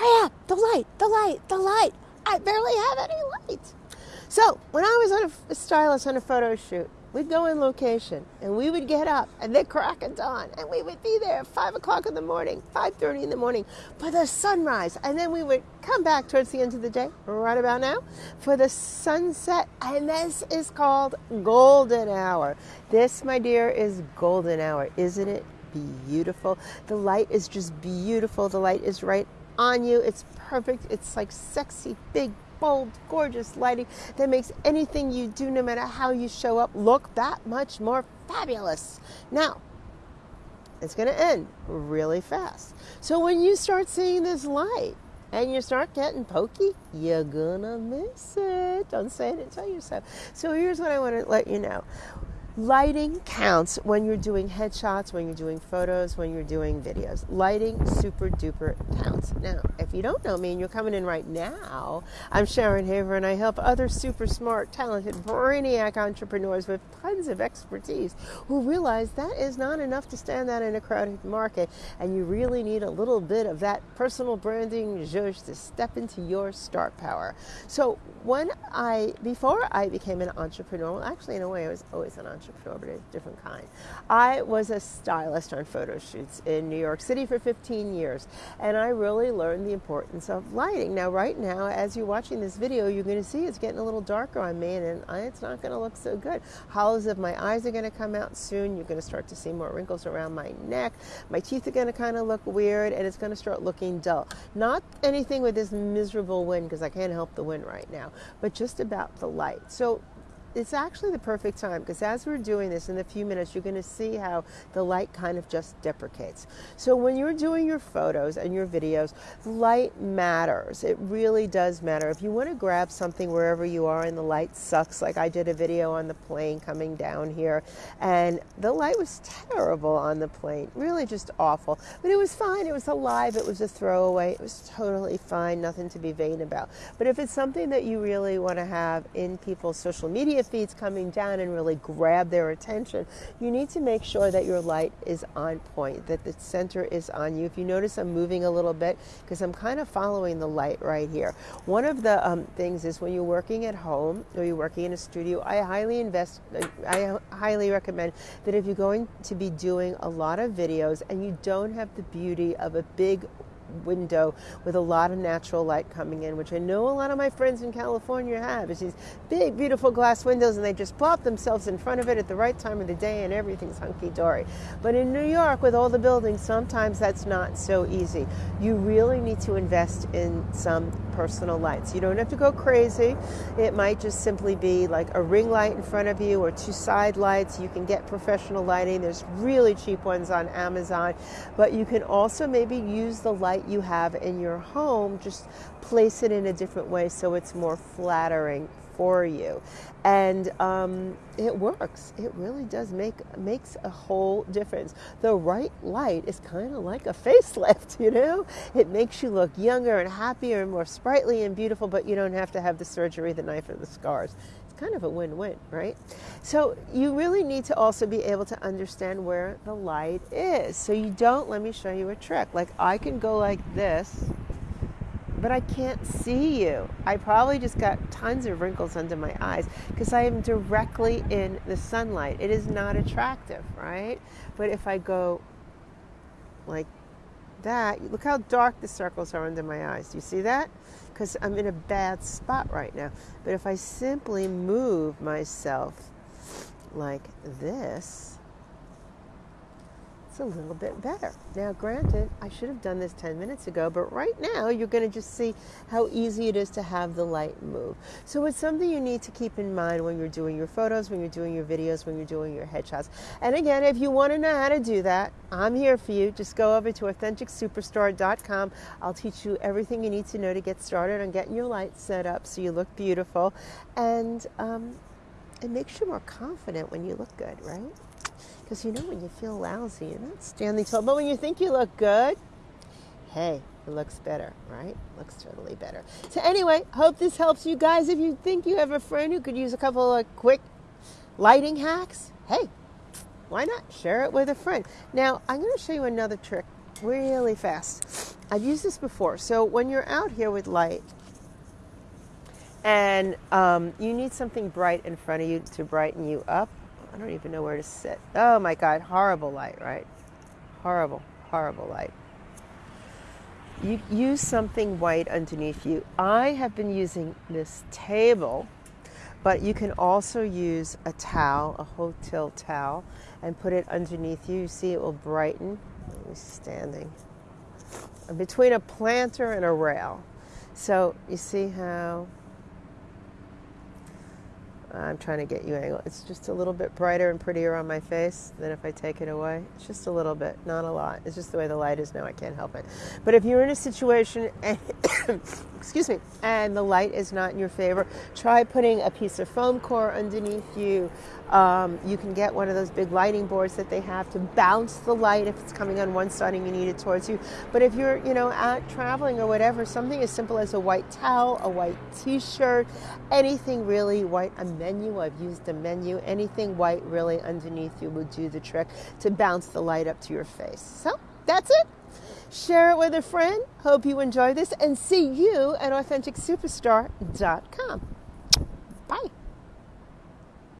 hurry up, the light, the light, the light. I barely have any light. So when I was on a, a stylist on a photo shoot, we'd go in location and we would get up and the crack of dawn and we would be there at five o'clock in the morning, five thirty in the morning for the sunrise, and then we would come back towards the end of the day, right about now, for the sunset. And this is called golden hour. This, my dear, is golden hour, isn't it? Beautiful. The light is just beautiful. The light is right on you. It's perfect. It's like sexy, big, bold, gorgeous lighting that makes anything you do, no matter how you show up, look that much more fabulous. Now, it's going to end really fast. So when you start seeing this light and you start getting pokey, you're going to miss it. Don't say it and tell yourself. So here's what I want to let you know. Lighting counts when you're doing headshots, when you're doing photos, when you're doing videos. Lighting super duper counts. Now, if you don't know me and you're coming in right now, I'm Sharon Haver and I help other super smart, talented, brainiac entrepreneurs with tons of expertise who realize that is not enough to stand out in a crowded market and you really need a little bit of that personal branding zhuzh to step into your star power. So, when I, before I became an entrepreneur, well, actually, in a way, I was always an entrepreneur different kind. I was a stylist on photo shoots in New York City for 15 years, and I really learned the importance of lighting. Now, right now, as you're watching this video, you're going to see it's getting a little darker on me, and uh, it's not going to look so good. Hollows of my eyes are going to come out soon. You're going to start to see more wrinkles around my neck. My teeth are going to kind of look weird, and it's going to start looking dull. Not anything with this miserable wind, because I can't help the wind right now, but just about the light. So it's actually the perfect time because as we're doing this in a few minutes, you're going to see how the light kind of just deprecates. So when you're doing your photos and your videos, light matters. It really does matter. If you want to grab something wherever you are and the light sucks, like I did a video on the plane coming down here, and the light was terrible on the plane, really just awful. But it was fine. It was alive. It was a throwaway. It was totally fine. Nothing to be vain about. But if it's something that you really want to have in people's social media media feeds coming down and really grab their attention, you need to make sure that your light is on point, that the center is on you. If you notice I'm moving a little bit, because I'm kind of following the light right here. One of the um, things is when you're working at home or you're working in a studio, I highly invest, I highly recommend that if you're going to be doing a lot of videos and you don't have the beauty of a big window with a lot of natural light coming in, which I know a lot of my friends in California have. It's these big, beautiful glass windows, and they just plop themselves in front of it at the right time of the day, and everything's hunky dory. But in New York, with all the buildings, sometimes that's not so easy. You really need to invest in some personal lights. You don't have to go crazy. It might just simply be like a ring light in front of you or two side lights. You can get professional lighting. There's really cheap ones on Amazon, but you can also maybe use the light light you have in your home, just place it in a different way so it's more flattering for you. And um, it works. It really does make makes a whole difference. The right light is kind of like a facelift, you know. It makes you look younger and happier and more sprightly and beautiful, but you don't have to have the surgery, the knife, or the scars It's kind of a win win, right? So you really need to also be able to understand where the light is. So you don't, let me show you a trick. Like I can go like this, but I can't see you. I probably just got tons of wrinkles under my eyes because I am directly in the sunlight. It is not attractive, right? But if I go like that, look how dark the circles are under my eyes. Do you see that? because I'm in a bad spot right now. But if I simply move myself like this, a little bit better. Now, granted, I should have done this 10 minutes ago, but right now you're going to just see how easy it is to have the light move. So it's something you need to keep in mind when you're doing your photos, when you're doing your videos, when you're doing your headshots. And again, if you want to know how to do that, I'm here for you. Just go over to AuthenticSuperstar.com. I'll teach you everything you need to know to get started on getting your light set up so you look beautiful. And um, it makes you more confident when you look good, right? Because you know, when you feel lousy, you're not standing tall. But when you think you look good, hey, it looks better, right? Looks totally better. So anyway, hope this helps you guys. If you think you have a friend who could use a couple of quick lighting hacks, hey, why not share it with a friend? Now, I'm going to show you another trick really fast. I've used this before. So when you're out here with light, and um, you need something bright in front of you to brighten you up. I don't even know where to sit. Oh my God, horrible light, right? Horrible, horrible light. You use something white underneath you. I have been using this table, but you can also use a towel, a hotel towel, and put it underneath you. You see, it will brighten. Standing between a planter and a rail. So you see how I'm trying to get you angle. It's just a little bit brighter and prettier on my face than if I take it away. It's just a little bit, not a lot. It's just the way the light is now. I can't help it. But if you're in a situation, and, excuse me, and the light is not in your favor, try putting a piece of foam core underneath you. Um, you can get one of those big lighting boards that they have to bounce the light if it's coming on one side and you need it towards you. But if you're, you know, out traveling or whatever, something as simple as a white towel, a white T-shirt, anything really white. A menu. I've used a menu. Anything white really underneath you will do the trick to bounce the light up to your face. So that's it. Share it with a friend. Hope you enjoy this and see you at AuthenticSuperstar.com.